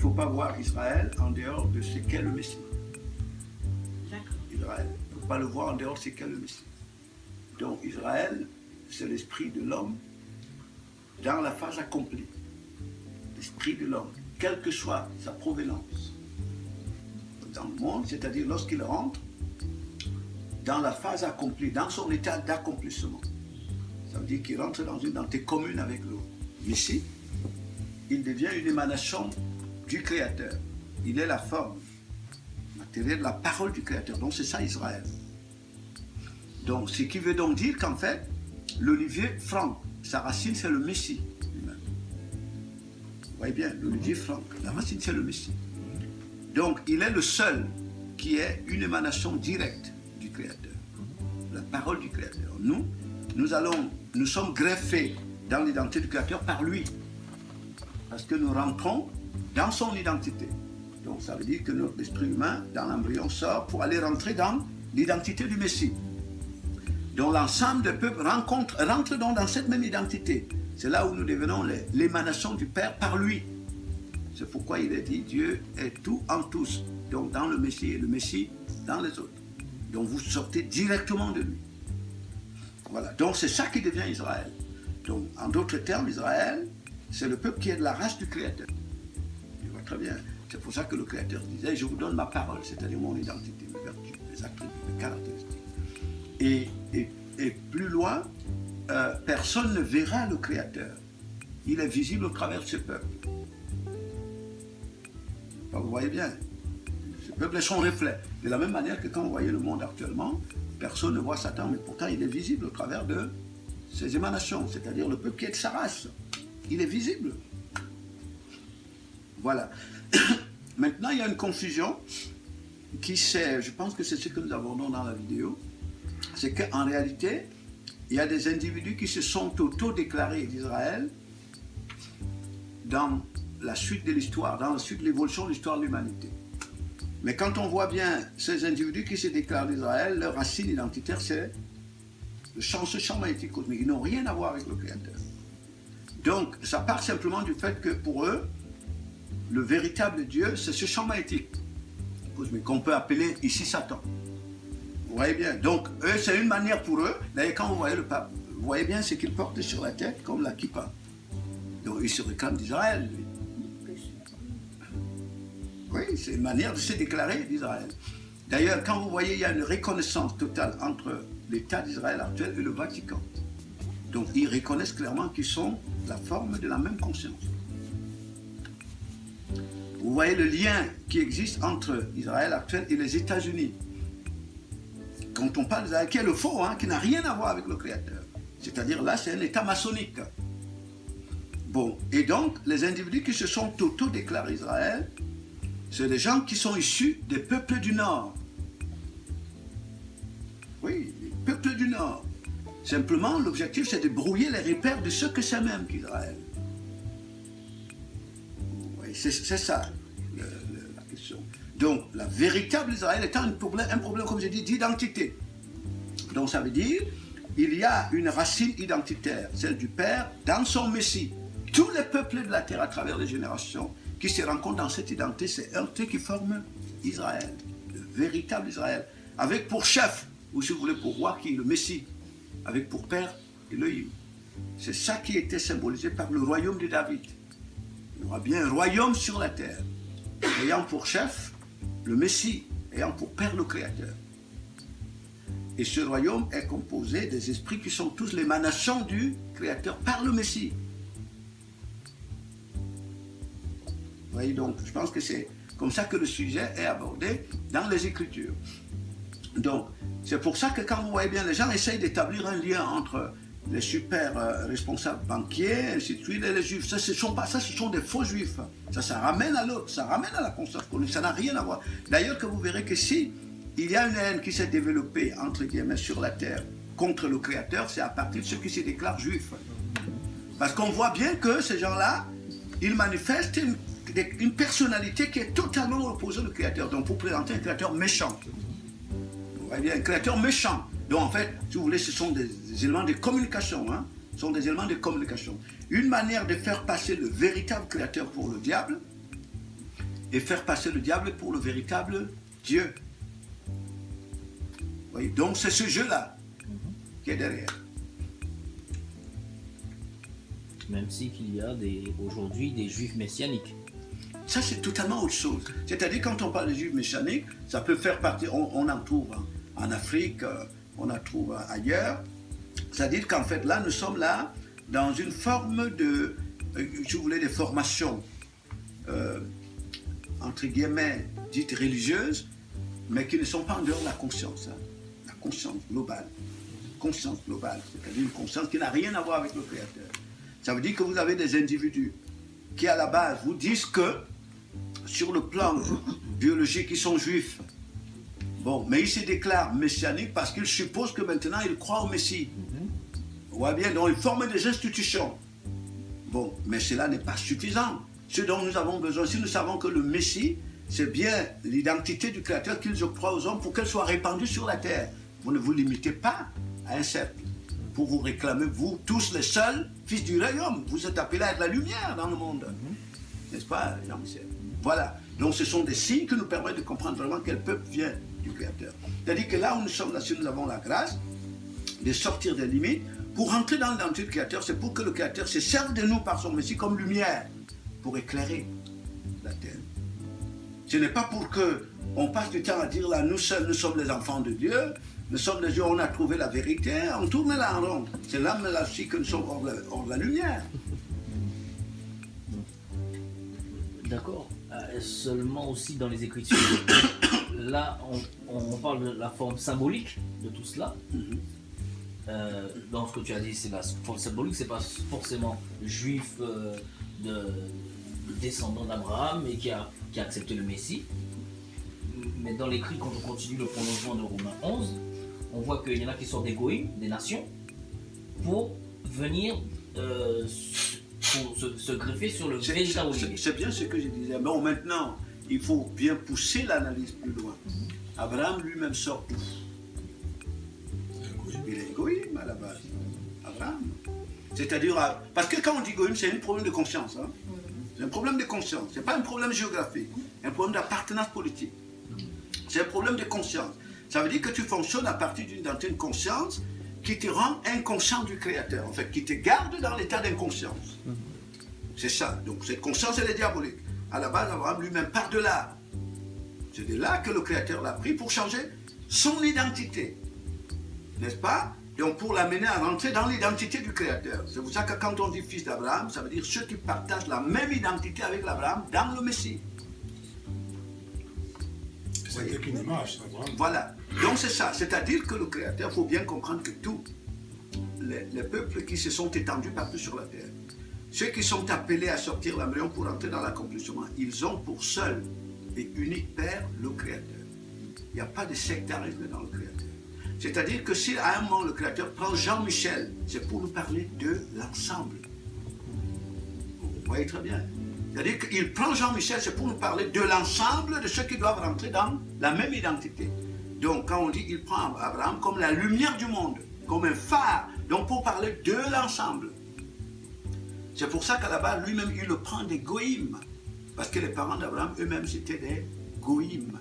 ne faut pas voir Israël en dehors de ce qu'est le Messie. Israël. Il ne faut pas le voir en dehors de ce qu'est le Messie. Donc Israël, c'est l'esprit de l'homme dans la phase accomplie. L'esprit de l'homme, quelle que soit sa provenance dans le monde, c'est-à-dire lorsqu'il rentre dans la phase accomplie, dans son état d'accomplissement. Ça veut dire qu'il rentre dans une identité commune avec le Messie. Il devient une émanation du Créateur. Il est la forme matérielle la parole du Créateur. Donc c'est ça Israël. Donc ce qui veut donc dire qu'en fait, l'olivier franc, sa racine c'est le Messie Vous voyez bien, l'olivier franc, la racine c'est le Messie. Donc il est le seul qui est une émanation directe du Créateur. La parole du Créateur. Nous, nous allons, nous sommes greffés dans l'identité du Créateur par lui. Parce que nous rentrons dans son identité. Donc ça veut dire que notre esprit humain, dans l'embryon, sort pour aller rentrer dans l'identité du Messie. Donc l'ensemble des peuples rencontre, rentre dans cette même identité. C'est là où nous devenons l'émanation du Père par lui. C'est pourquoi il est dit Dieu est tout en tous. Donc dans le Messie et le Messie dans les autres. Donc vous sortez directement de lui. Voilà. Donc c'est ça qui devient Israël. Donc en d'autres termes, Israël, c'est le peuple qui est de la race du Créateur. Bien. C'est pour ça que le Créateur disait Je vous donne ma parole, c'est-à-dire mon identité, mes vertus, mes attributs, mes caractéristiques. Et, et, plus loin, euh, personne ne verra le Créateur. Il est visible au travers de ce peuple. vous voyez bien, ce peuple est son reflet. De la même manière que quand vous voyez le monde actuellement, personne ne voit Satan, mais pourtant il est visible au travers de ses émanations, c'est-à-dire le peuple qui est de sa race. Il est visible. Voilà. Maintenant, il y a une confusion qui c'est, je pense que c'est ce que nous abordons dans la vidéo, c'est qu'en réalité, il y a des individus qui se sont auto-déclarés d'Israël dans la suite de l'histoire, dans la suite de l'évolution de l'histoire de l'humanité. Mais quand on voit bien ces individus qui se déclarent d'Israël, leur racine identitaire, c'est le champ, ce champ magnétique cosmique. Ils n'ont rien à voir avec le Créateur. Donc, ça part simplement du fait que pour eux, le véritable Dieu, c'est ce champ magnétique qu'on peut appeler ici Satan. Vous voyez bien. Donc, eux, c'est une manière pour eux. D'ailleurs, quand vous voyez le pape, vous voyez bien ce qu'il porte sur la tête, comme la kippa. Donc, il se réclame d'Israël. Oui, c'est une manière de se déclarer d'Israël. D'ailleurs, quand vous voyez, il y a une reconnaissance totale entre l'État d'Israël actuel et le Vatican. Donc, ils reconnaissent clairement qu'ils sont la forme de la même conscience. Vous voyez le lien qui existe entre Israël actuel et les États-Unis quand on parle d'Israël, qui est le faux, hein, qui n'a rien à voir avec le Créateur. C'est-à-dire là, c'est un état maçonnique. Bon, et donc, les individus qui se sont auto-déclarés Israël, c'est des gens qui sont issus des peuples du Nord. Oui, les peuples du Nord. Simplement, l'objectif, c'est de brouiller les repères de ce que c'est même qu'Israël. C'est ça. Donc, la véritable Israël étant un problème, un problème comme j'ai dit, d'identité. Donc, ça veut dire, il y a une racine identitaire, celle du Père, dans son Messie. Tous les peuples de la terre, à travers les générations, qui se rencontrent dans cette identité, c'est un qui forme Israël, le véritable Israël, avec pour chef, ou si vous voulez pour roi, qui est le Messie, avec pour père Elohim. C'est ça qui était symbolisé par le royaume de David. Il y aura bien un royaume sur la terre, ayant pour chef le Messie ayant pour père le Créateur. Et ce royaume est composé des esprits qui sont tous l'émanation du Créateur par le Messie. Vous voyez donc, je pense que c'est comme ça que le sujet est abordé dans les Écritures. Donc, c'est pour ça que quand vous voyez bien, les gens essayent d'établir un lien entre les super euh, responsables banquiers, ainsi de suite, et les juifs. Ça, ce sont pas ça, ce sont des faux juifs. Ça, ça ramène à l'autre, ça ramène à la conscience colonie. Ça n'a rien à voir. D'ailleurs, que vous verrez que si il y a une haine qui s'est développée, entre guillemets, sur la terre contre le Créateur, c'est à partir de ceux qui se déclarent juifs. Parce qu'on voit bien que ces gens-là, ils manifestent une, une, personnalité qui est totalement opposée au Créateur. Donc, pour présenter un Créateur méchant. Vous voyez un Créateur méchant. Donc en fait, si vous voulez, ce sont des, éléments de communication. Hein. sont des éléments de communication. Une manière de faire passer le véritable créateur pour le diable et faire passer le diable pour le véritable Dieu. Voyez, donc c'est ce jeu-là qui est derrière. Même si qu'il y a des, aujourd'hui des juifs messianiques. Ça, c'est totalement autre chose. C'est-à-dire, quand on parle de juifs messianiques, ça peut faire partie, on, on en trouve en, en Afrique, euh, on en trouve ailleurs. C'est-à-dire qu'en fait, là, nous sommes là dans une forme de, euh, je voulais, de formation, euh, entre guillemets, dites religieuses, mais qui ne sont pas en dehors de la conscience. hein. La conscience globale. Conscience globale, c'est-à-dire une conscience qui n'a rien à voir avec le Créateur. Ça veut dire que vous avez des individus qui, à la base, vous disent que, sur le plan biologique, ils sont juifs. Bon, mais ils se déclarent messianiques parce qu'ils supposent que maintenant ils croient au Messie. Vous voyez bien, donc ils forment des institutions. Bon, mais cela n'est pas suffisant. Ce dont nous avons besoin, si nous savons que le Messie, c'est bien l'identité du Créateur qu'ils octroient aux hommes pour qu'elle soit répandue sur la terre. Vous ne vous limitez pas à un cercle. Pour vous réclamer, vous, tous les seuls fils du royaume. Vous êtes appelés à être la lumière dans le monde. N'est-ce pas, Jean-Michel? Voilà. Donc ce sont des signes qui nous permettent de comprendre vraiment quel peuple vient du Créateur. C'est-à-dire que là où nous sommes, là, si nous avons la grâce de sortir des limites, pour rentrer dans l'identité du Créateur, c'est pour que le Créateur se serve de nous par son Messie comme lumière, pour éclairer la terre. Ce n'est pas pour que on passe du temps à dire là, nous seuls, nous sommes les enfants de Dieu, nous sommes les yeux, on a trouvé la vérité, on tourne là en rond. C'est là, mais là aussi que nous sommes hors de la, la lumière. D'accord. Euh, seulement aussi dans les Écritures, là, on, on parle de la forme symbolique de tout cela. Euh, dans ce que tu as dit, c'est la forme symbolique, c'est pas forcément juif euh, de, descendant d'Abraham et qui a, qui a accepté le Messie. Mais dans l'écrit, quand on continue le prolongement de Romains 11, on voit qu'il y en a qui sont des goïms, des nations, pour venir euh, pour se, se greffer sur le C'est- véritable c'est- olivier. C'est bien ce que je disais. Bon, maintenant, il faut bien pousser l'analyse plus loin. Abraham lui-même sort d'où Il est égoïme à la base. Abraham. C'est-à-dire, à- parce que quand on dit égoïme, c'est un problème de conscience. hein. C'est un problème de conscience. Ce n'est pas un problème géographique, un problème d'appartenance politique. C'est un problème de conscience. Ça veut dire que tu fonctionnes à partir d'une conscience qui te rend inconscient du Créateur, en fait, qui te garde dans l'état d'inconscience. C'est ça. Donc cette conscience, elle est diabolique. À la base, Abraham lui-même part de là. C'est de là que le Créateur l'a pris pour changer son identité. N'est-ce pas? Donc pour l'amener à rentrer dans l'identité du Créateur. C'est pour ça que quand on dit fils d'Abraham, ça veut dire ceux qui partagent la même identité avec l'Abraham dans le Messie. C'était qu'une image, ça, vraiment. Voilà. Donc c'est ça. C'est-à-dire que le Créateur, il faut bien comprendre que tous les, les peuples qui se sont étendus partout sur la terre, ceux qui sont appelés à sortir l'embryon pour entrer dans l'accomplissement, ils ont pour seul et unique Père le Créateur. Il n'y a pas de sectarisme dans le Créateur. C'est-à-dire que si à un moment le Créateur prend Jean-Michel, c'est pour nous parler de l'ensemble. Vous voyez très bien. C'est-à-dire qu'il prend Jean-Michel, c'est pour nous parler de l'ensemble de ceux qui doivent rentrer dans la même identité. Donc quand on dit qu'il prend Abraham comme la lumière du monde, comme un phare, donc pour parler de l'ensemble. C'est pour ça qu'à la base, lui-même, il le prend des goïmes. Parce que les parents d'Abraham eux-mêmes, c'était des goïmes.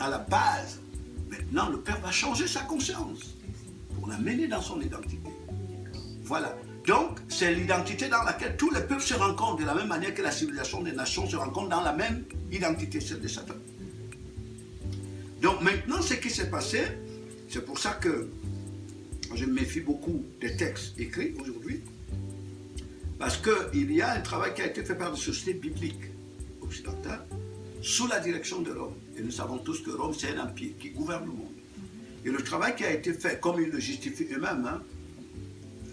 À la base. Maintenant, le Père va changer sa conscience pour l'amener dans son identité. Voilà. Donc, c'est l'identité dans laquelle tous les peuples se rencontrent de la même manière que la civilisation des nations se rencontre dans la même identité, celle de Satan. Donc maintenant, ce qui s'est passé, c'est pour ça que je me méfie beaucoup des textes écrits aujourd'hui, parce qu'il y a un travail qui a été fait par des sociétés bibliques occidentales sous la direction de Rome. Et nous savons tous que Rome, c'est un empire qui gouverne le monde. Et le travail qui a été fait, comme ils le justifient eux-mêmes, hein,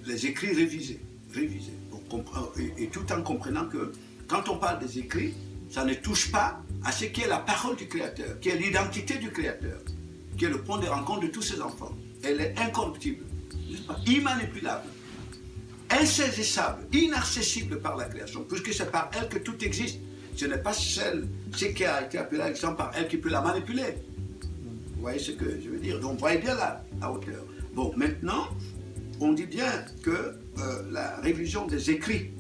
les écrits révisés, révisés comprendre- et, tout en comprenant que quand on parle des écrits, ça ne touche pas à ce qui est la parole du Créateur, qui est l'identité du Créateur, qui est le point de rencontre de tous ses enfants. Elle est incorruptible, immanipulable, insaisissable, inaccessible par la création, puisque c'est par elle que tout existe. Ce n'est pas celle, ce qui a été appelé Alexandre par elle qui peut la manipuler. Vous voyez ce que je veux dire? Donc, voyez bien à hauteur. Bon, maintenant, on dit bien que euh, la révision des écrits.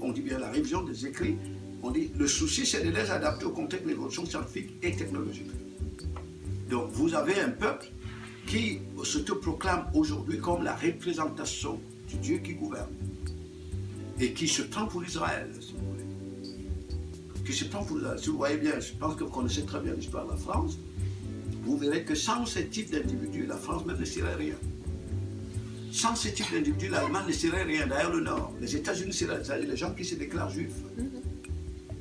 On dit bien la révision des écrits. On dit le souci, c'est de les adapter au contexte de l'évolution scientifique et technologique. Donc, vous avez un peuple qui se proclame aujourd'hui comme la représentation Dieu qui gouverne et qui se prend pour Israël, si vous voulez. Qui se prend pour Israël. Si vous voyez bien, je pense que vous connaissez très bien l'histoire de la France, vous verrez que sans ce type d'individu, la France ne serait rien. Sans ce type d'individu, l'Allemagne ne serait rien. D'ailleurs, le Nord, les États-Unis c'est-à-dire les gens qui se déclarent juifs.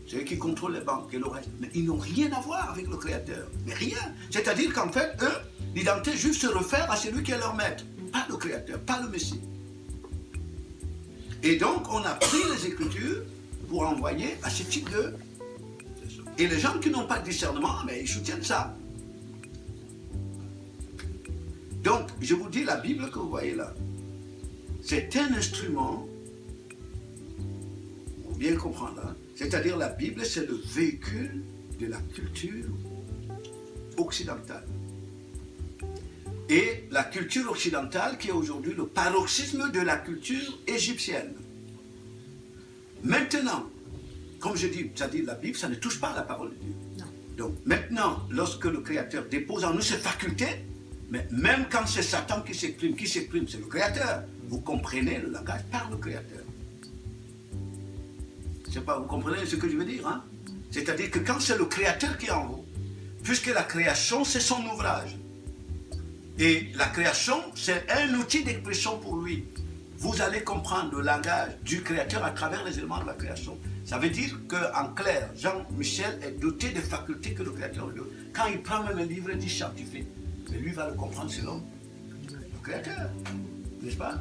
C'est eux qui contrôlent les banques et le reste. Mais ils n'ont rien à voir avec le Créateur. Mais rien. C'est-à-dire qu'en fait, eux, l'identité juive se réfère à celui qui est leur maître. Pas le Créateur, pas le Messie. Et donc, on a pris les Écritures pour envoyer à ce type de... Et les gens qui n'ont pas de discernement, mais ils soutiennent ça. Donc, je vous dis, la Bible que vous voyez là, c'est un instrument, pour bien comprendre, hein, c'est-à-dire la Bible, c'est le véhicule de la culture occidentale. Et la culture occidentale qui est aujourd'hui le paroxysme de la culture égyptienne. Maintenant, comme je dis, ça dit la Bible, ça ne touche pas à la parole de Dieu. Donc maintenant, lorsque le Créateur dépose en nous ses facultés, mais même quand c'est Satan qui s'exprime, qui s'exprime, c'est le Créateur. Vous comprenez le langage par le Créateur. Pas, vous comprenez ce que je veux dire hein? C'est-à-dire que quand c'est le Créateur qui est en vous, puisque la création, c'est son ouvrage. Et la création, c'est un outil d'expression pour lui. Vous allez comprendre le langage du Créateur à travers les éléments de la création. Ça veut dire qu'en clair, Jean-Michel est doté des facultés que le Créateur lui donne. Quand il prend même un livre dit scientifique, mais lui va le comprendre selon le Créateur. N'est-ce pas?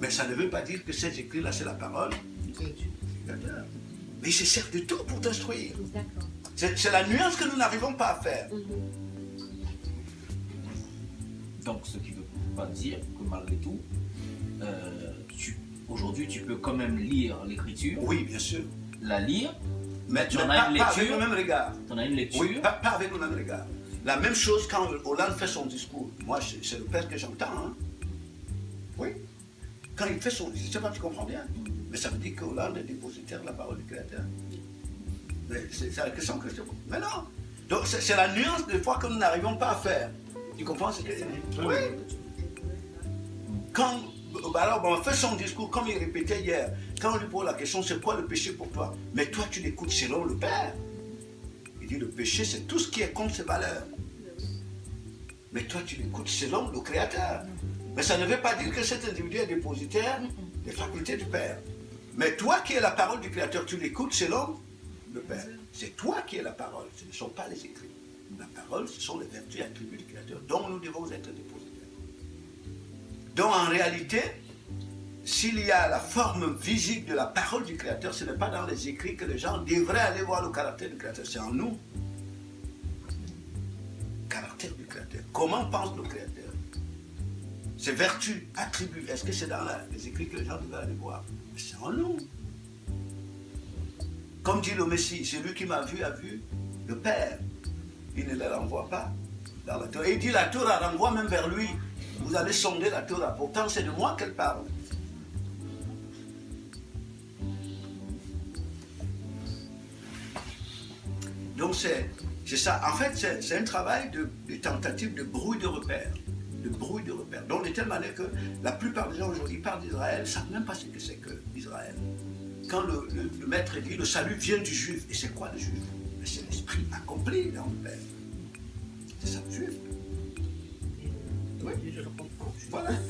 Mais ça ne veut pas dire que ces écrits-là, c'est la parole du Créateur. Mais il se sert de tout pour t'instruire. C'est la nuance que nous n'arrivons pas à faire. Donc, ce qui ne veut pas dire que malgré tout, euh, aujourd'hui, tu peux quand même lire l'écriture, Oui, bien sûr. la lire, Mais, Tu en pas, as une pas avec lecture le même regard. tu en as une lecture, Oui, pas, pas avec le même regard. La même chose quand Hollande fait son discours. Moi, c'est le père que j'entends. hein. Oui. Quand il fait son discours, je sais pas, tu comprends bien. Mais ça veut dire que Hollande est dépositaire de la parole du Créateur. C'est la question que je te pose. Mais non. Donc c'est la nuance des fois que nous n'arrivons pas à faire. Tu comprends ce que je dis Oui. Quand alors, on fait son discours comme il répétait hier. Quand on lui pose la question, c'est quoi le péché pour toi? Mais toi, tu l'écoutes selon le Père. Il dit le péché, c'est tout ce qui est contre ses valeurs. Mais toi, tu l'écoutes selon le Créateur. Mais ça ne veut pas dire que cet individu est dépositaire des facultés du Père. Mais toi qui es la parole du Créateur, tu l'écoutes selon le Père. C'est toi qui es la parole, ce ne sont pas les écrits. La parole, ce sont les vertus et attributs du Créateur dont nous devons être dépositaires. Donc en réalité, s'il y a la forme visible de la parole du Créateur, ce n'est pas dans les écrits que les gens devraient aller voir le caractère du Créateur, c'est en nous. Caractère du Créateur. Comment pense le Créateur? Ses vertus, attributs, est-ce que c'est dans les écrits que les gens devraient aller voir? C'est en nous. Comme dit le Messie, celui qui m'a vu a vu le Père. Il ne les renvoie pas dans il dit la Torah renvoie même vers lui. Vous allez sonder la Torah. Pourtant, c'est de moi qu'elle parle. Donc c'est ça. En fait, c'est un travail de, tentative de brouille de repères. De brouille de repères. Donc de telle manière que la plupart des gens aujourd'hui parlent d'Israël, ne savent même pas ce que c'est que Israël. Quand le, le- le maître dit le salut vient du juif, et c'est quoi le juif? Mais C'est l'esprit accompli dans le Père. C'est ça le juif. Oui. Voilà. Voilà.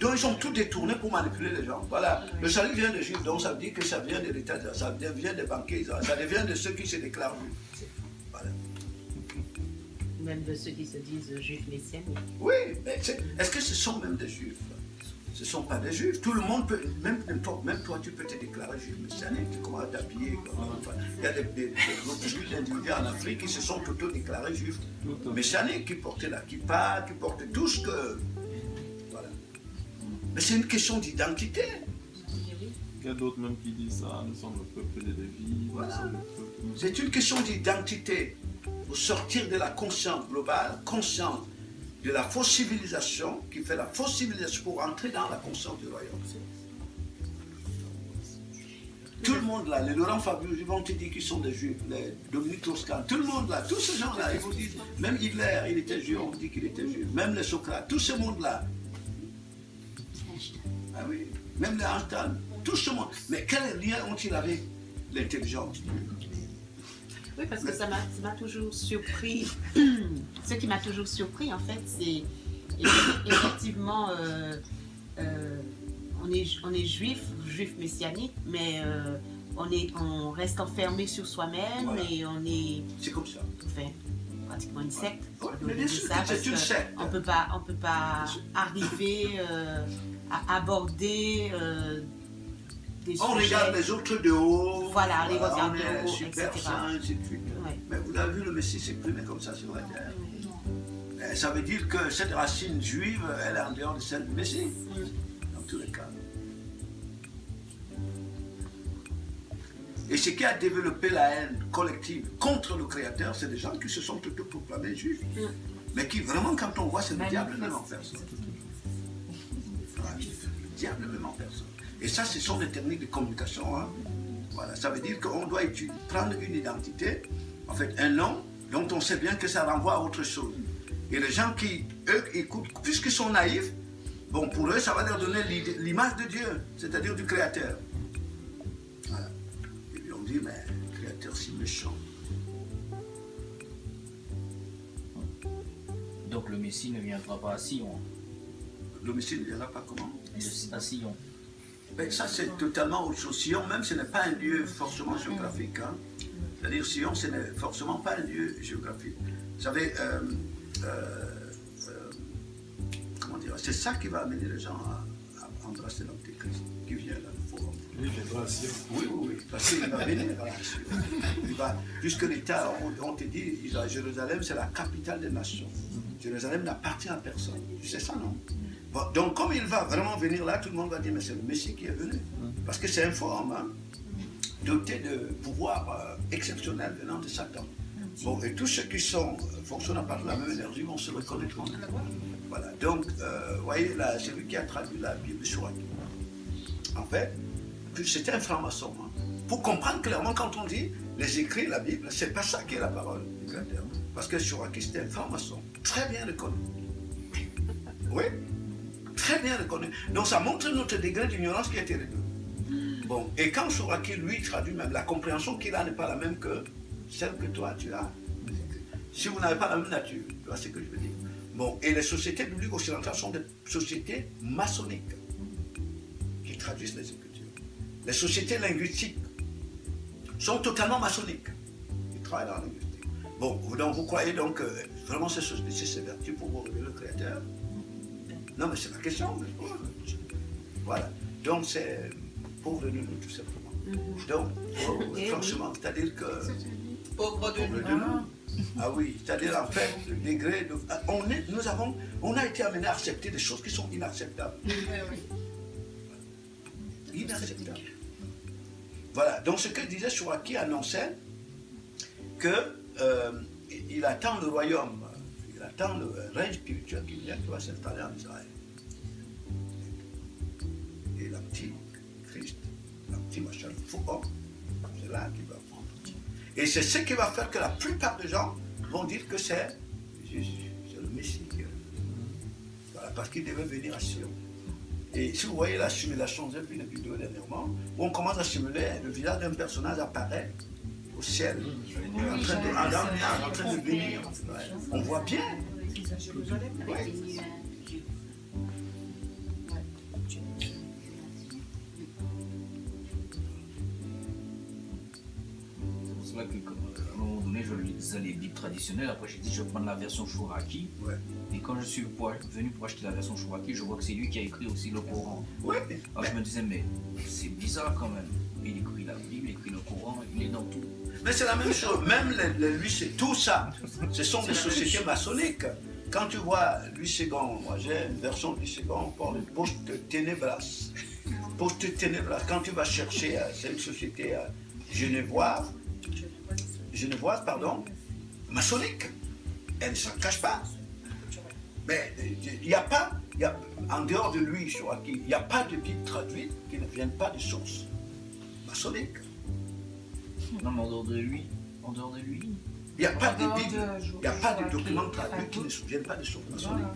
Donc ils sont tous détournés pour manipuler les gens. Voilà. Le salut vient des juifs, donc ça veut dire que ça vient de l'État, ça vient des banquiers, ça vient de ceux qui se déclarent juifs. Voilà. Même de ceux qui se disent juifs messianiques. Oui, mais est-ce que ce sont même des juifs? Ce ne sont pas des juifs. Tout le monde peut, même, même toi, tu peux te déclarer juif messianique. Tu commences à t'habiller. enfin, Il y a des, des, des d'individus en Afrique qui se sont auto-déclarés juifs messianiques, qui portaient la kippa, qui portaient tout ce que. Voilà. Mais c'est une question d'identité. Il y a d'autres même qui disent ça, nous sommes le peuple des Lévis, Voilà. C'est une question d'identité. Pour sortir de la conscience globale, conscience de la fausse civilisation, qui fait la fausse civilisation pour entrer dans la conscience du royaume. Tout le monde là, les Laurent Fabius, ils vont te dire qu'ils sont des juifs, les Dominique Toscan, tout le monde là, tous ces gens-là, ils vous disent, même Hitler, il était juif, on dit qu'il était juif, même les Socrates, tout ce monde-là. Ah oui, même les Einstein, tout ce monde. Mais quel lien ont-ils avec l'intelligence? Oui, parce que ça m'a toujours surpris. Ce qui m'a toujours surpris, en fait, c'est effectivement, euh, euh, on, est, on est juif, juif messianique, mais euh, on, est, on reste enfermé sur soi-même Voilà. et on est C'est comme ça. enfin, pratiquement une secte. Ouais, mais bien sûr c'est une secte. On peut pas, on peut pas arriver à aborder des On sujets. regarde les autres de haut. Voilà, on les regarde de haut, super etc. saint, ainsi de suite. Ouais. Mais vous avez vu, le Messie s'exprimer comme ça sur la terre. Ça veut dire que cette racine juive, elle est en dehors de celle du Messie. Dans tous les cas. Et ce qui a développé la haine collective contre le Créateur, c'est des gens qui se sont autoproclamés juifs. Mais qui, vraiment, quand on voit, c'est le diable même en personne. Le diable même en personne. Et ça, ce sont des techniques de communication. hein. Voilà, ça veut dire qu'on doit étudier- prendre une identité, en fait, un nom dont on sait bien que ça renvoie à autre chose. Et les gens qui, eux, écoutent, puisqu'ils sont naïfs, bon, pour eux, ça va leur donner l'image de Dieu, c'est-à-dire du Créateur. Voilà. Et puis on dit, mais le Créateur si méchant. Donc le Messie ne viendra pas à Sion. L'homicide ne viendra pas comment? À Sion. Ben, ça, c'est totalement autre chose. Sion, même, ce n'est pas un lieu forcément géographique. hein. C'est-à-dire, Sion, ce n'est forcément pas un lieu géographique. Vous savez, euh, euh, euh, comment dire, c'est ça qui va amener les gens à, à embrasser l'Antéchrist qui vient là. Oui. Oui, oui, oui, parce qu'il va venir. Il va, puisque l'État, on, on te dit, Jérusalem, c'est la capitale des nations. Jérusalem n'appartient à personne. Tu sais ça, non? Bon, Donc, comme il va vraiment venir là, tout le monde va dire, mais c'est le Messie qui est venu. Parce que c'est un forum, hein, doté de pouvoirs euh, exceptionnels venant de Satan. Bon, et tous ceux qui sont euh, fonctionnant par la même énergie vont se reconnaître en lui. Voilà, donc, euh, vous voyez, là, c'est lui qui a traduit la Bible sur Aki. En fait, c'était un franc-maçon. hein. Pour comprendre clairement, quand on dit les écrits, la Bible, c'est pas ça qui est la parole du Créateur. Parce que Suraki, c'était un franc-maçon, très bien reconnu. Oui, très bien reconnu. Donc ça montre notre degré d'ignorance qui a été réduit. Bon, et quand Suraki, lui, traduit même, la compréhension qu'il a n'est pas la même que celle que toi, tu as. Si vous n'avez pas la même nature, tu vois ce que je veux dire. Bon, et les sociétés bibliques occidentales sont des sociétés maçonniques qui traduisent les Écritures. Les sociétés linguistiques sont totalement maçonniques. Ils travaillent dans la linguistique. Bon, donc vous croyez donc vraiment ces sociétés s'évertuent pour vous le Créateur Non, mais c'est la question. que je pose. Voilà. Donc c'est pauvre de nous, tout simplement. Donc, oh, Eh oui. franchement, c'est-à-dire que. Pauvre de Pauvre de nous. Ah oui, c'est-à-dire en fait, le degré de. ah, On, est, nous avons, on a été amené à accepter des choses qui sont inacceptables. Inacceptables. Voilà, donc ce que disait Chouraki annonçait que euh, il attend le royaume, il attend le règne spirituel qui vient, qui va s'installer en Israël. Et la petite Christ, la petite machin, homme, c'est là qu'il va prendre. Et c'est ce qui va faire que la plupart des gens vont dire que c'est Jésus, c'est le Messie. Voilà, parce qu'il devait venir à Sion. Et si vous voyez la simulation, j'ai vu une vidéo dernièrement, où on commence à simuler, le visage d'un personnage apparaît au ciel, en train de, en- train de venir. On voit bien. Ouais. C'est un moment donné, je lisais les Bibles traditionnelles. Après, j'ai dit, je vais prendre la version Chouraki. Ouais. Et quand je suis pour- venu pour acheter la version Chouraki, je vois que c'est lui qui a écrit aussi le Coran. Ouais. Alors je me disais, mais c'est bizarre quand même. Il écrit la Bible, il écrit le Coran, il est dans tout. Mais c'est la même chose. Même les lui, c'est tout ça. Ce sont des sociétés maçonniques. Quand tu vois Louis II, moi j'ai une version de Louis II, on parle de Post Ténébras. Post Ténébras. Quand tu vas chercher, euh, c'est une société euh, genevoise, genevoise, pardon, maçonnique. Elle ne s'en cache pas. Mais euh, il n'y a pas, en dehors de lui, il n'y a pas de Bible traduite qui ne vienne pas de sources maçonniques. Non, mais en dehors de lui, en dehors de lui, Il n'y a pas de il n'y a pas de documents traduits qui ne viennent pas de maçonniques. Voilà.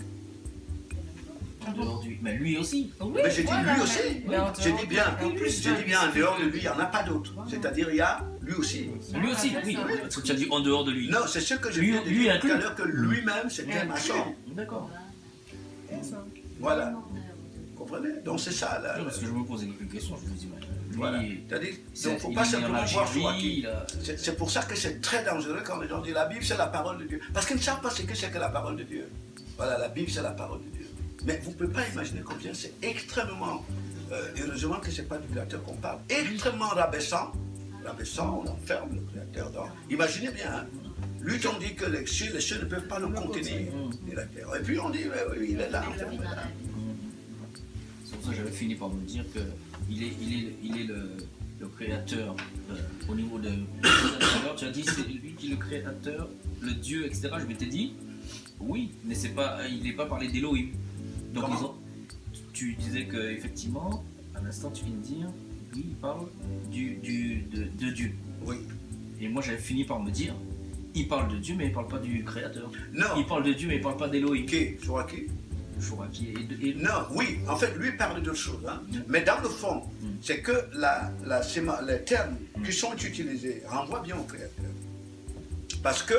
en dehors de lui, mais lui aussi. Oui, Mais j'ai dit voilà, lui aussi. J'ai dit bien, en plus, j'ai dit bien, en dehors de lui, il n'y en a pas d'autres. Voilà. C'est-à-dire, il y a lui aussi. Lui aussi, oui. Parce que tu as dit en dehors de lui. Non, c'est ce que dire inclus. tout à l'heure, que lui-même, c'était maçon. D'accord. Voilà. Comprenez Donc c'est ça, là. Parce que je me posais quelques questions, je me dis, mais Voilà. C'est-à-dire, c'est- donc, il ne faut pas simplement voir C'est pour ça que c'est très dangereux quand les gens disent la Bible c'est la parole de Dieu. Parce qu'ils ne savent pas ce que c'est que la parole de Dieu. Voilà, la Bible c'est la parole de Dieu. Mais vous ne pouvez pas imaginer combien c'est extrêmement, euh, heureusement que ce n'est pas du Créateur qu'on parle, extrêmement rabaissant. Rabaissant, on enferme le Créateur dans. Imaginez bien, hein. lui on dit que les cieux, les cieux ne peuvent pas le contenir. Et puis on dit, ouais, oui, il est là. C'est pour ça que j'avais fini par me dire que il est, il est, il est le, le créateur euh, au niveau de. Tu as dit c'est lui qui est le créateur, le Dieu, etc. Je m'étais dit oui, mais c'est pas, il n'est pas parlé d'Elohim. Donc Comment ils ont- tu disais que effectivement, à l'instant tu viens de dire, oui, il parle du, du, de, de Dieu. Oui. Et moi j'avais fini par me dire, il parle de Dieu, mais il parle pas du créateur. Non, Il parle de Dieu, mais il parle pas d'Elohim. qui? Joachim Et- Non, oui, en fait, lui parle d'autre chose. hein. Mais dans le fond, c'est que la, la, séma- les termes qui sont utilisés renvoient bien au Créateur. Parce que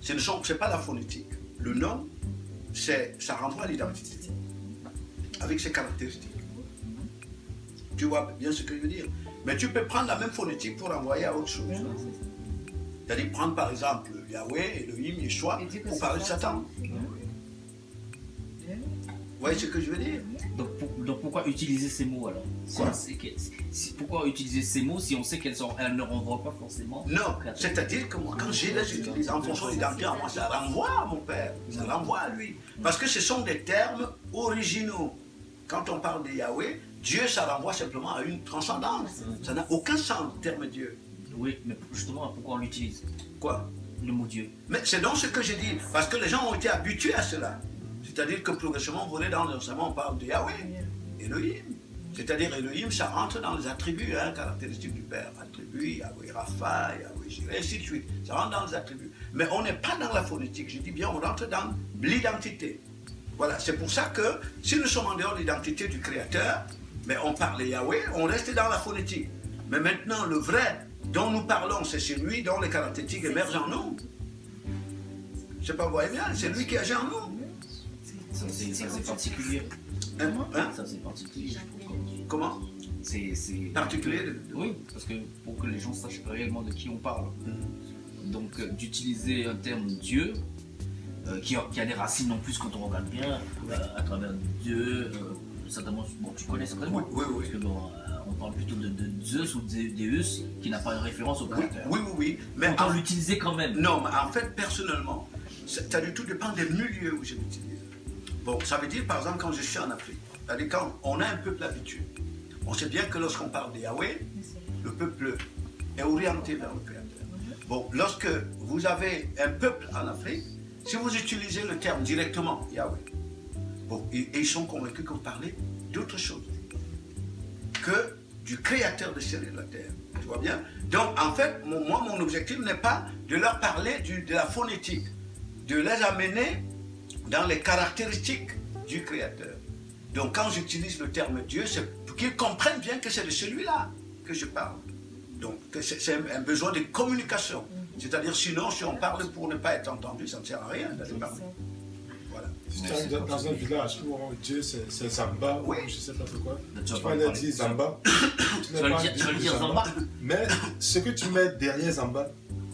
ce n'est pas la phonétique. Le nom, ça renvoie à l'identité, avec ses caractéristiques. Tu vois bien ce que je veux dire Mais tu peux prendre la même phonétique pour renvoyer à autre chose. C'est-à-dire prendre par exemple Yahweh, Elohim, Yeshua, pour parler de Satan. Voyez ce que je veux dire Donc, pour- donc pourquoi utiliser ces mots alors? Quoi? si- Pourquoi utiliser ces mots si on sait qu'elles elles ne renvoient pas forcément Non, c'est-à-dire que moi, quand j'ai les utilise en fonction identitaire, moi, ça renvoie à mon père, ça renvoie à lui. Parce que ce sont des termes originaux. Quand on parle de Yahweh, Dieu, ça renvoie simplement à une transcendance. Ça n'a aucun sens, le terme Dieu. Oui, mais justement, pourquoi on l'utilise? Quoi? Le mot Dieu. Mais c'est donc ce que j'ai dit, parce que les gens ont été habitués à cela. C'est-à-dire que progressivement, vous dans l'enseignement, on parle de Yahweh, Elohim. C'est-à-dire Elohim, ça rentre dans les attributs hein, caractéristiques du Père. Attributs, Yahweh Rapha, Yahweh Jireh, ainsi de suite. Ça rentre dans les attributs. Mais on n'est pas dans la phonétique. Je dis bien, on rentre dans l'identité. Voilà, c'est pour ça que si nous sommes en dehors de l'identité du Créateur, mais on parle Yahweh, on reste dans la phonétique. Mais maintenant, le vrai dont nous parlons, c'est celui dont les caractéristiques émergent en nous. Sais pas, vous voyez bien, c'est lui qui agit en nous. Ça, c'est ça, c'est particulier. Hein, hein? Ça, c'est particulier. Comment? C'est. Particulier de- de- Oui, parce que pour que les gens sachent réellement de qui on parle. Donc, euh, d'utiliser un terme Dieu, euh, qui, a, qui a des racines en plus quand on regarde bien, euh, à travers Dieu, euh, certainement, bon, tu connais certainement. Oui, oui, oui. Parce que bon, euh, on parle plutôt de, de Zeus ou de Deus, qui n'a pas une référence au créateur. oui, oui, oui. Mais Autant en, l'utiliser quand même. non, mais en fait, personnellement, ça ça du tout dépend des milieux où je l'utilise. Bon, ça veut dire, par exemple, quand je suis en Afrique, c'est-à-dire quand on a un peuple habitué, on sait bien que lorsqu'on parle de Yahweh, le peuple est orienté vers le Créateur. Bon, lorsque vous avez un peuple en Afrique, si vous utilisez le terme directement, Yahweh, bon, ils sont convaincus que vous parlez d'autre chose que du créateur de ciel et de la terre. Tu vois bien? Donc, en fait, moi, mon objectif n'est pas de leur parler de la phonétique, de les amener dans les caractéristiques du créateur. Donc, quand j'utilise le terme Dieu, c'est pour qu'ils comprennent bien que c'est de celui-là que je parle. Donc, c'est un, besoin de communication. C'est-à-dire, sinon, si on parle pour ne pas être entendu, ça ne sert à rien d'aller parler. Voilà. Dans dans un village où on- Dieu c'est Zamba, ou je sais pas trop quoi, Tu parler. dire Zamba. tu vas le dire, le Zamba. Mais ce que tu mets derrière Zamba,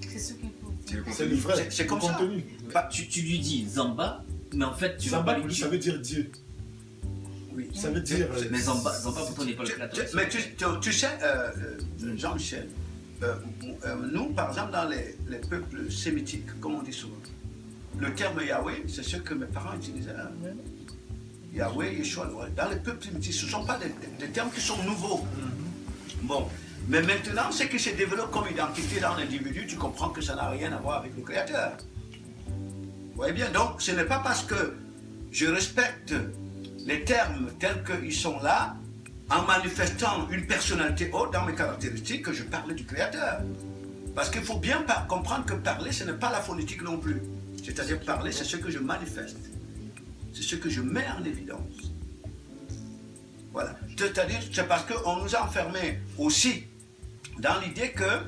C'est ce qu'il faut. c'est le vrai. C'est- comme le ça. contenu. Bah, tu, tu lui dis Zamba, mais en fait, tu vas Zamba, pas lui ça veut dire Dieu. Oui. Ça veut dire. euh, Mais Zamba, Zamba pour toi n'est pas le mais tu, tu- tu sais, euh, euh, Jean-Michel, euh, euh, nous, par exemple, dans les, les peuples sémitiques, comme on dit souvent, le terme Yahweh, c'est ce que mes parents utilisaient. hein. Yahweh, Yeshua, dans les peuples sémitiques, ce ne sont pas des, des- des termes qui sont nouveaux. Bon, mais maintenant, ce qui se développe comme identité dans l'individu, tu comprends que ça n'a rien à voir avec le Créateur. Voyez bien, donc ce n'est pas parce que je respecte les termes tels qu'ils sont là, en manifestant une personnalité haute dans mes caractéristiques, que je parle du Créateur. Parce qu'il faut bien comprendre que parler, ce n'est pas la phonétique non plus. C'est-à-dire parler, c'est ce que je manifeste. C'est ce que je mets en évidence. Voilà. C'est-à-dire, c'est parce qu'on nous a enfermés aussi dans l'idée que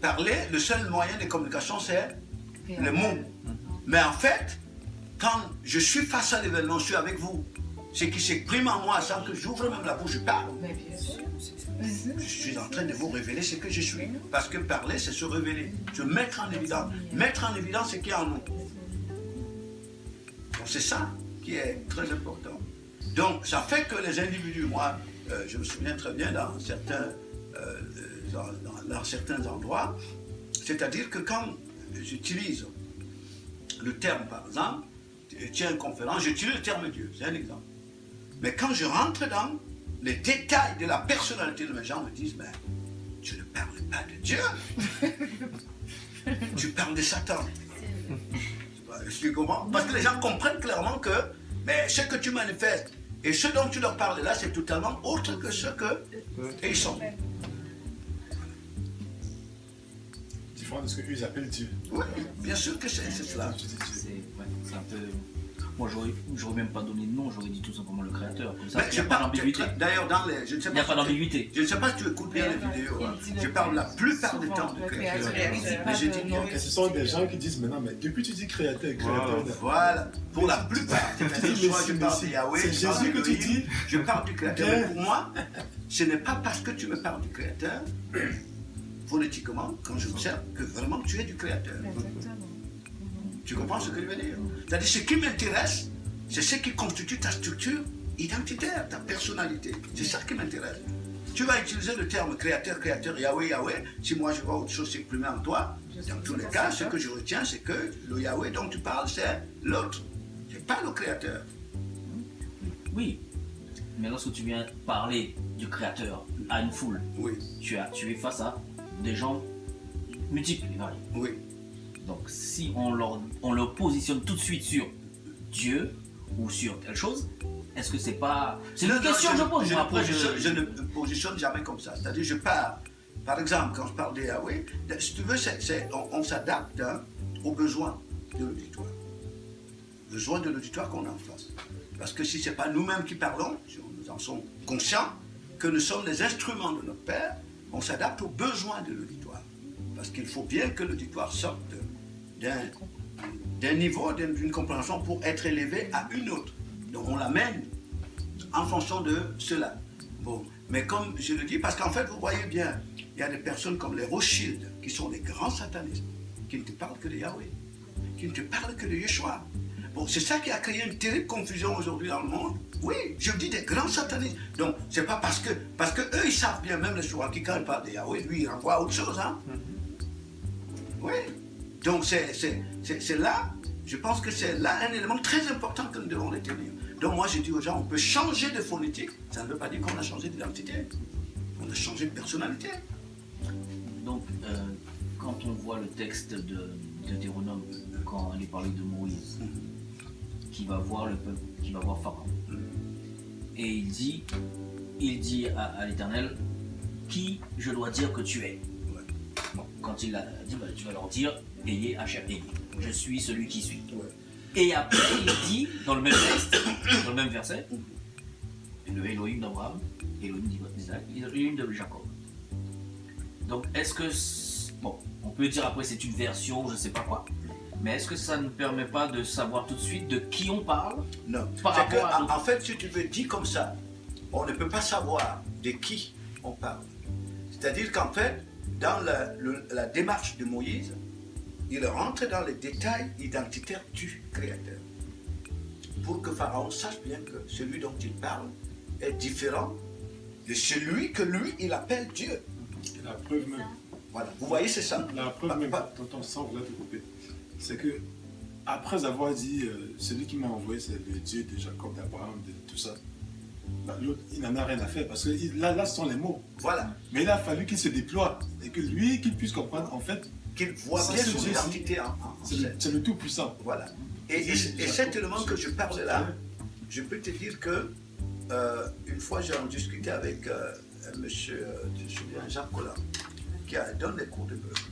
parler, le seul moyen de communication, c'est le mot. Mais en fait, quand je suis face à l'événement, je suis avec vous, ce qui s'exprime en moi sans que j'ouvre même la bouche, je parle. Mais bien sûr. Je suis en train de vous révéler ce que je suis. Parce que parler, c'est se révéler, se mettre en évidence. Mettre en évidence ce qui est en nous. Donc c'est ça qui est très important. Donc ça fait que les individus, moi, euh, je me souviens très bien dans certains, euh, dans, dans- dans certains endroits, c'est-à-dire que quand j'utilise le terme, par exemple, tu tiens une conférence, j'utilise le terme Dieu, c'est un exemple. Mais quand je rentre dans les détails de la personnalité de mes gens, me disent, mais tu ne parles pas de Dieu. tu parles de Satan. Je suis comment Parce que les gens comprennent clairement que mais ce que tu manifestes et ce dont tu leur parles là, c'est totalement autre que ce que ils sont. Différent de ce qu'eux appellent Dieu. Oui, bien sûr que c'est cela. C'est un peu. Moi, j'aurais même pas donné de nom, j'aurais dit tout simplement le créateur. Comme ça, il n'y a pas d'ambiguïté. d'ailleurs, dans les. Je ne sais Il n'y a pas tu- d'ambiguïté. Je ne sais pas si tu écoutes bien les vidéos. hein. Je parle la plupart du temps du créateur. Mais j'ai dit bien ce sont des gens qui disent maintenant, mais depuis tu dis créateur, créateur. Voilà, pour la plupart. Je parle de Yahweh, C'est Jésus que tu dis. je parle du Créateur. Pour moi, ce n'est pas parce que tu me parles du Créateur, phonétiquement, quand je observe, que vraiment tu es du Créateur. Tu comprends ce que je veux dire? C'est-à-dire, ce qui m'intéresse, c'est ce qui constitue ta structure identitaire, ta personnalité. C'est ça qui m'intéresse. Tu vas utiliser le terme créateur, créateur, Yahweh, Yahweh. Si moi je vois autre chose s'exprimer en toi, dans tous les cas, ce que je retiens, c'est que le Yahweh dont tu parles, c'est l'autre. C'est pas le créateur. Oui. Mais lorsque tu viens parler du créateur à une foule, Oui, tu, as, tu es face à des gens multiples et variés. oui. Donc si on leur, on leur positionne tout de suite sur Dieu ou sur telle chose, est-ce que c'est pas... C'est une question que je pose. je, après, je- ne me positionne jamais comme ça. C'est-à-dire, je parle. Par exemple, quand je parle de Yahweh, si tu veux, on, on s'adapte hein, aux besoins de l'auditoire. Besoins de l'auditoire qu'on a en face. Parce que si ce n'est pas nous-mêmes qui parlons, si nous en sommes conscients, que nous sommes les instruments de notre Père, on s'adapte aux besoins de l'auditoire. Parce qu'il faut bien que l'auditoire sorte d'un niveau, d'une compréhension pour être élevé à une autre. Donc on l'amène en fonction de cela. Bon, mais comme je le dis, parce qu'en fait, vous voyez bien, il y a des personnes comme les Rothschild, qui sont des grands satanistes, qui ne te parlent que de Yahweh, qui ne te parlent que de Yeshua. Bon, c'est ça qui a créé une terrible confusion aujourd'hui dans le monde. Oui, je dis des grands satanistes. Donc, c'est pas parce que, parce que eux, ils savent bien, même les qui quand ils parlent de Yahweh, lui, il renvoie à autre chose, hein. Oui. Donc, c'est là, je pense que c'est là un élément très important que nous devons retenir. Donc, moi, je dis aux gens, on peut changer de phonétique. Ça ne veut pas dire qu'on a changé d'identité. On a changé de personnalité. Donc, euh, quand on voit le texte de, de Deutéronome, quand il est parlé de Moïse, qui va voir le peuple, qui va voir Pharaon, et il dit, il dit à, à l'Éternel, qui je dois dire que tu es? Ouais. Bon, quand il a dit, bah, tu vas leur dire, ayez Hachem, ayez. Je suis celui qui suis. Ouais. Et après, il dit, dans le même texte, dans le même verset, le Elohim d'Abraham, Elohim d'Isaac, Elohim de Jacob. Donc, est-ce que. Bon, on peut dire après c'est une version, je sais pas quoi. Mais est-ce que ça ne permet pas de savoir tout de suite de qui on parle Non. Par que, rapport à en, fait, si tu veux dire comme ça, on ne peut pas savoir de qui on parle. C'est-à-dire qu'en fait, dans la, le- la démarche de Moïse, il rentre dans les détails identitaires du Créateur. Pour que Pharaon sache bien que celui dont il parle est différent de celui que lui, il appelle Dieu. La preuve même, Voilà. Vous voyez, c'est ça. la preuve même, te couper, c'est que après avoir dit euh, celui qui m'a envoyé, c'est le Dieu de Jacob, d'Abraham, de tout ça, bah, l'autre, il n'en a rien à faire parce que il- là, là, ce sont les mots. Voilà. Mais il a fallu qu'il se déploie et que lui, qu'il puisse comprendre, en fait, qu'il voit bien son Dieu, identité en, en- en C'est le, scène. c'est le tout puissant. Voilà. Et, et, et cet élément que je parle là, je peux te dire que euh, une fois j'ai en discuté avec euh, un monsieur, euh, Jacques Collin, qui a, donne des cours de bœuf.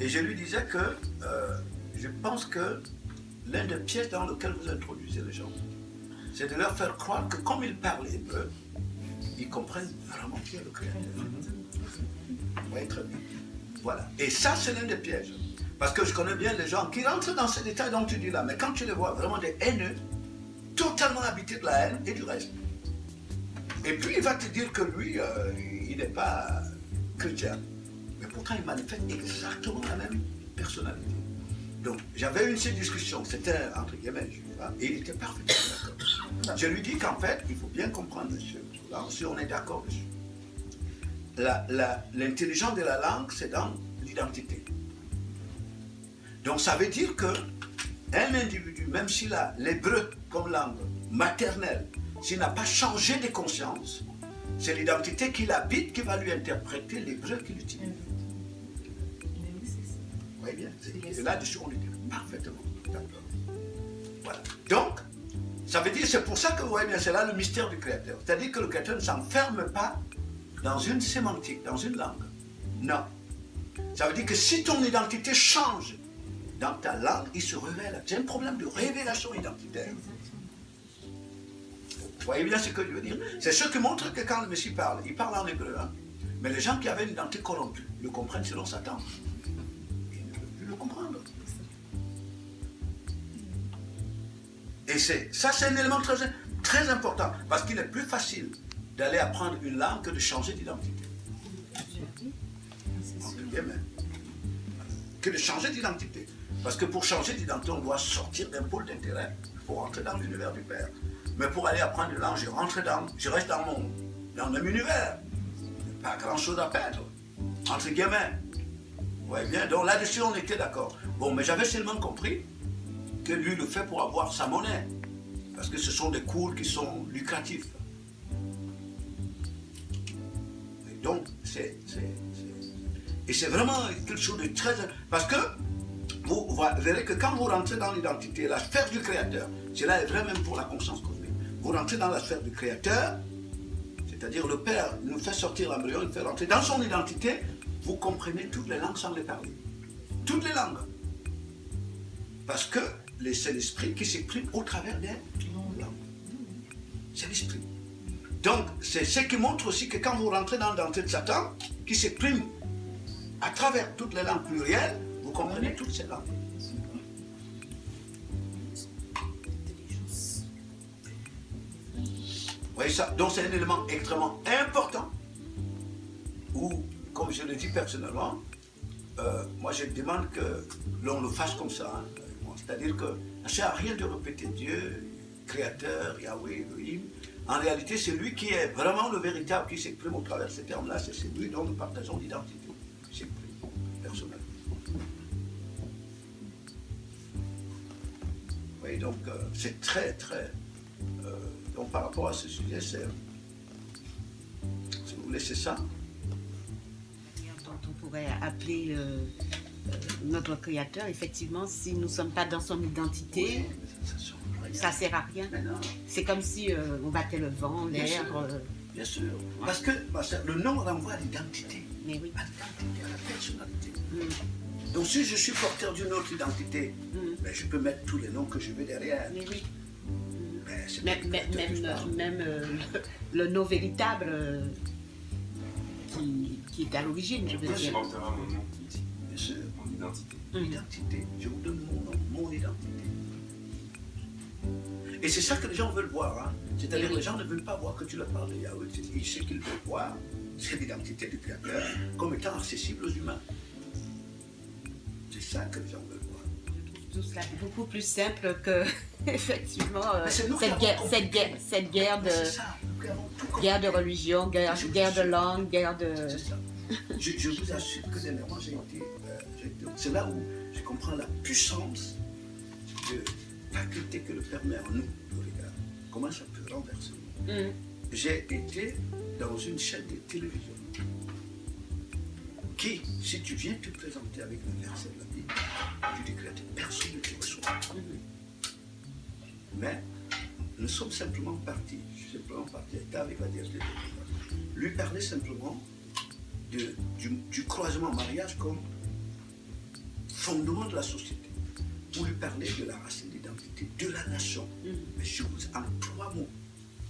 Et je lui disais que je pense que l'un des pièges dans lequel vous introduisez les gens, c'est de leur faire croire que comme ils parlent hébreu, ils comprennent vraiment qui est le Créateur. Vous voyez très bien. Voilà. Et ça, c'est l'un des pièges. Parce que je connais bien les gens qui rentrent dans ces détails dont tu dis là, mais quand tu les vois vraiment des haineux, totalement habités de la haine et du reste. Et puis il va te dire que lui, euh, il n'est pas chrétien. Mais pourtant, il manifeste exactement la même personnalité. Donc, j'avais une seule discussion, c'était entre guillemets, et il était parfaitement d'accord. Je lui dis qu'en fait, il faut bien comprendre, monsieur, là aussi on est d'accord L'intelligence de la langue, c'est dans l'identité. Donc ça veut dire que un individu, même s'il a l'hébreu comme langue maternelle, s'il n'a pas changé de conscience, c'est l'identité qu'il habite qui va lui interpréter l'hébreu qu'il utilise. Voyez bien là-dessus, on était parfaitement d'accord. Voilà. Donc, ça veut dire, c'est pour ça que vous voyez bien, c'est là le mystère du Créateur. C'est-à-dire que le Créateur ne s'enferme pas dans une sémantique, dans une langue. Non. Ça veut dire que si ton identité change dans ta langue, il se révèle. C'est un problème de révélation identitaire. Vous voyez bien ce que je veux dire C'est ce qui montre que quand le Messie parle, il parle en hébreu. hein. Mais les gens qui avaient une identité corrompue le comprennent selon Satan. Et ça, c'est un élément très, très important. Parce qu'il est plus facile d'aller apprendre une langue que de changer d'identité. Entre guillemets. Que de changer d'identité. Parce que pour changer d'identité, on doit sortir d'un pôle d'intérêt pour rentrer dans l'univers du Père. Mais pour aller apprendre une langue, je rentre dans, je reste dans mon, dans le même univers. Pas grand chose à perdre. Entre guillemets. Vous voyez bien, donc là-dessus, on était d'accord. Bon, mais j'avais seulement compris que lui le fait pour avoir sa monnaie. Parce que ce sont des cours qui sont lucratifs. Et donc, c'est. Et c'est vraiment quelque chose de très. Parce que vous, vous verrez que quand vous rentrez dans l'identité, la sphère du Créateur, cela est vrai même pour la conscience cosmique. Vous rentrez dans la sphère du Créateur, c'est-à-dire le Père nous fait sortir l'embryon, il fait rentrer dans son identité, vous comprenez toutes les langues sans les parler. Toutes les langues. Parce que c'est l'esprit qui s'exprime au travers des langues. C'est l'esprit. Donc, c'est ce qui montre aussi que quand vous rentrez dans l'identité de Satan, qui s'exprime à travers toutes les langues plurielles, vous comprenez toutes ces langues. Vous voyez ça Donc c'est un élément extrêmement important où, comme je le dis personnellement, euh, moi je demande que l'on le fasse comme ça. hein. C'est-à-dire que ça ne sert à rien de répéter Dieu, Créateur, Yahweh, Elohim. En réalité, c'est lui qui est vraiment le véritable, qui s'exprime au travers de ces termes-là. C'est celui dont nous partageons l'identité, qui s'exprime personnellement. Oui, donc euh, c'est très, très. euh, donc par rapport à ce sujet, c'est. Si vous voulez, c'est ça. on pourrait appeler euh, notre créateur, effectivement, si nous ne sommes pas dans son identité, Ça ne sert à rien. C'est comme si euh, on battait le vent, l'air. euh, bien sûr. Parce que parce que le nom renvoie à l'identité, mais oui. à l'identité, à la personnalité. Mm, Donc si je suis porteur d'une autre identité, mm, ben, je peux mettre tous les noms que je veux derrière. mais oui. C'est pas Même, le même, même, même, euh, nom véritable euh, qui, qui est à l'origine, je veux dire. Bien sûr. Identité. Identité. Je vous donne mon nom, mon identité. Et c'est ça que les gens veulent voir. hein. C'est-à-dire que les gens ne veulent pas voir que tu leur parles de Yahweh. Ils- Ce qu'ils veulent voir, c'est l'identité du Créateur comme étant accessible aux humains. C'est ça que les gens veulent voir. Tout cela est beaucoup plus simple que, effectivement, euh, cette, guerre, cette, guerre, cette guerre de, guerre de religion, guerre, Je de langue, guerre de... Je, je vous assure que été. euh, j'ai été- c'est là où je comprends la puissance de faculté que le Père met en nous, le regard. Comment ça peut renverser. Mm, J'ai été dans une chaîne de télévision. qui, si tu viens te présenter avec le verset de la Bible, tu que personne ne te reçoit. Mais nous sommes simplement partis, je suis simplement parti, David va dire, lui parler simplement de- du, du croisement mariage comme fondement de la société, pour lui parler de la racine d'identité, de la nation. Mais je vous en trois mots.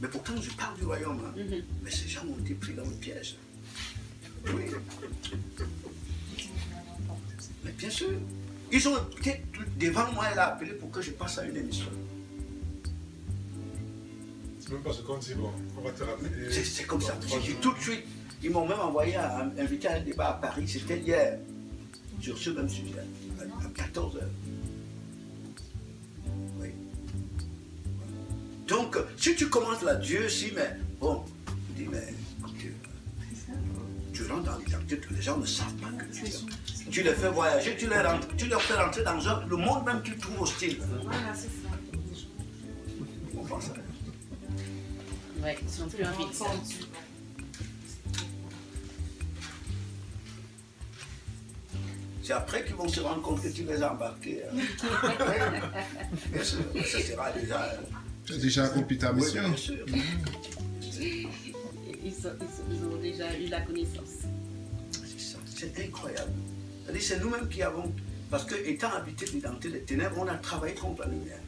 Mais pourtant, je parle du royaume. hein. Mais ces gens ont été pris dans le piège. Oui. Mais bien sûr. Ils ont été devant moi et l'a appelé pour que je passe à une émission. C'est même pas ce qu'on dit, bon, on va te rappeler. C'est comme ça. J'ai dit tout de suite. Ils m'ont même envoyé à invité à un débat à Paris. C'était hier. Sur ce même sujet. À, 14h. Oui. Donc, si tu commences là, Dieu, si, mais bon, tu dis, mais tu rentres dans l'identité, les gens ne savent pas que tu es. Tu les fais voyager, tu les, rentres, tu leur fais rentrer dans un- le monde même qu'ils trouvent hostile. Voilà, c'est ça. On pense à Ouais, ils sont plus envie C'est après qu'ils vont se rendre compte que tu les as embarqués. hein. bien sûr, ça sera déjà. euh, Tu as déjà accompli ta Oui, mission. bien sûr. Ils, sont- ils sont- ils ont déjà eu la connaissance. C'est ça, c'est incroyable. C'est nous-mêmes qui avons. Parce que, étant habités d'identité des ténèbres, on a travaillé contre la lumière.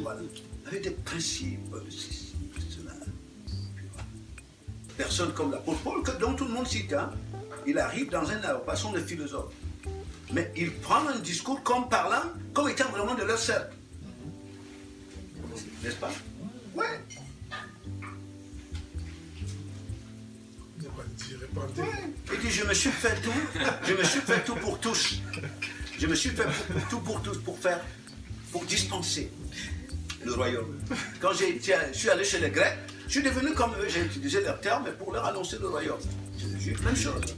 Voilà. Avec des principes, ceci, cela. Voilà. Personne comme l'apôtre Paul, que- dont tout le monde cite, hein, il arrive dans un passons de philosophe. Mais il prend un discours comme parlant, comme étant vraiment de leur cercle. N'est-ce pas? Ouais. Il dit, je me suis fait tout, je me suis fait tout pour tous. Je me suis fait pour- tout pour tous, pour faire, pour dispenser le royaume. Quand je suis allé chez les Grecs, je suis devenu comme eux, j'ai utilisé leurs termes, mais pour leur annoncer le royaume. Te jure, même chose.